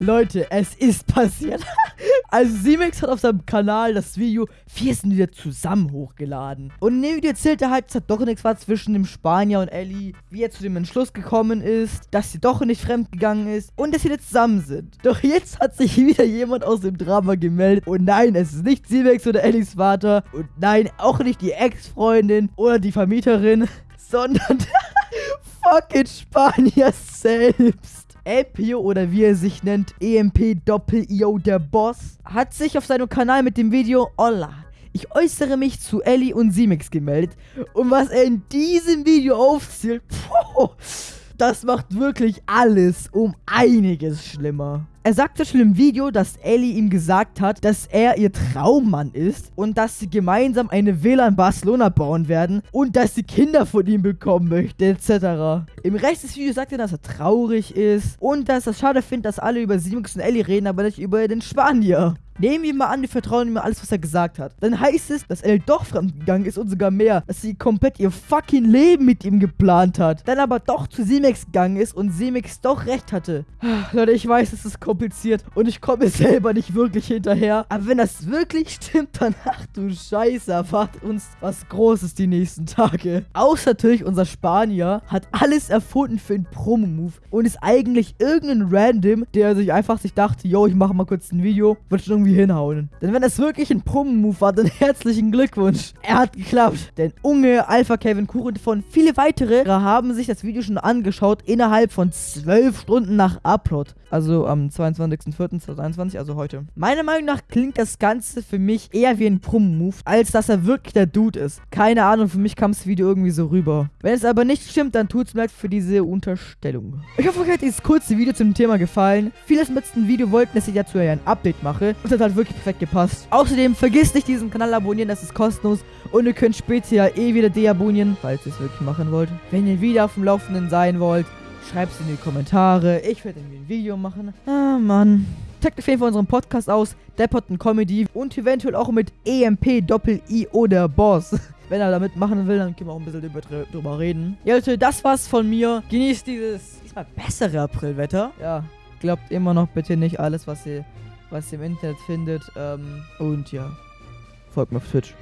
Leute, es ist passiert. Also Simex hat auf seinem Kanal das Video Wir sind wieder zusammen hochgeladen. Und in dem Video erzählt er halt, dass doch nichts war zwischen dem Spanier und Ellie, wie er zu dem Entschluss gekommen ist, dass sie doch nicht fremdgegangen ist und dass sie jetzt zusammen sind. Doch jetzt hat sich wieder jemand aus dem Drama gemeldet. Und nein, es ist nicht Simex oder Ellies Vater. Und nein, auch nicht die Ex-Freundin oder die Vermieterin, sondern fucking Spanier selbst. Elpio oder wie er sich nennt, EMP Doppel-IO der Boss, hat sich auf seinem Kanal mit dem Video Olla. Ich äußere mich zu Ellie und Simix gemeldet. Und was er in diesem Video aufzählt, boah, das macht wirklich alles um einiges schlimmer. Er sagte schon im Video, dass Ellie ihm gesagt hat, dass er ihr Traummann ist und dass sie gemeinsam eine Villa in Barcelona bauen werden und dass sie Kinder von ihm bekommen möchte, etc. Im Rest des Videos sagt er, dass er traurig ist und dass er schade findet, dass alle über Simux und Ellie reden, aber nicht über den Spanier. Nehmen wir mal an, wir vertrauen ihm alles, was er gesagt hat. Dann heißt es, dass Elle doch fremdgegangen ist und sogar mehr. Dass sie komplett ihr fucking Leben mit ihm geplant hat. Dann aber doch zu Simex gegangen ist und Simex doch recht hatte. Leute, ich weiß, es ist kompliziert und ich komme selber nicht wirklich hinterher. Aber wenn das wirklich stimmt, dann ach du Scheiße, erwartet uns was Großes die nächsten Tage. Außer natürlich unser Spanier hat alles erfunden für einen Promo-Move und ist eigentlich irgendein Random, der sich einfach sich dachte, yo, ich mache mal kurz ein Video, wird schon irgendwie irgendwie hinhauen. Denn wenn es wirklich ein Promo-Move war, dann herzlichen Glückwunsch. Er hat geklappt. Denn Unge, Alpha Kevin Kuchen und viele weitere haben sich das Video schon angeschaut innerhalb von 12 Stunden nach Upload. Also am 22.04.2021, also heute. Meiner Meinung nach klingt das Ganze für mich eher wie ein Promo-Move, als dass er wirklich der Dude ist. Keine Ahnung, für mich kam das Video irgendwie so rüber. Wenn es aber nicht stimmt, dann tut es mir leid für diese Unterstellung. Ich hoffe, euch hat dieses kurze Video zum Thema gefallen. Viele im letzten Video wollten, dass ich dazu ein Update mache. Und das hat wirklich perfekt gepasst. Außerdem vergisst nicht diesen Kanal abonnieren, das ist kostenlos. Und ihr könnt später eh wieder deabonnieren, falls ihr es wirklich machen wollt. Wenn ihr wieder auf dem Laufenden sein wollt, schreibt es in die Kommentare. Ich werde ein Video machen. Ah, Mann. Checkt auf jeden Fall unseren Podcast aus, Depperton Comedy und eventuell auch mit EMP Doppel-I oder Boss. Wenn er damit machen will, dann können wir auch ein bisschen drüber reden. Ja, Leute, das war's von mir. Genießt dieses diesmal bessere Aprilwetter. Ja, glaubt immer noch bitte nicht alles, was ihr was ihr im Internet findet. Ähm, und ja, folgt mir auf Twitch.